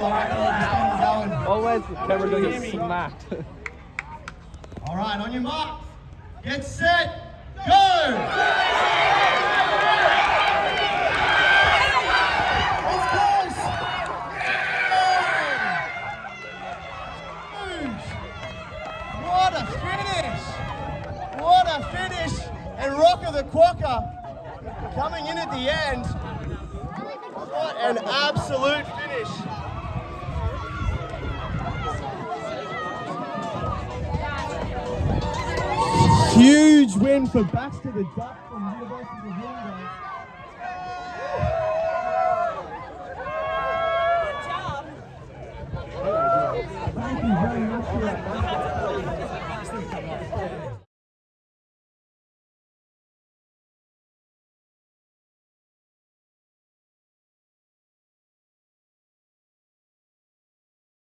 Still, I reckon we're just going going. Always the camera gonna get smacked. All right, on your mark, get set, go! It's close. Huge. What a finish! What a finish! And Rocker the Quokka coming in at the end. What an absolute finish! win for Baxter the Duck from University of Wollongong. Good job. Thank you very much for that.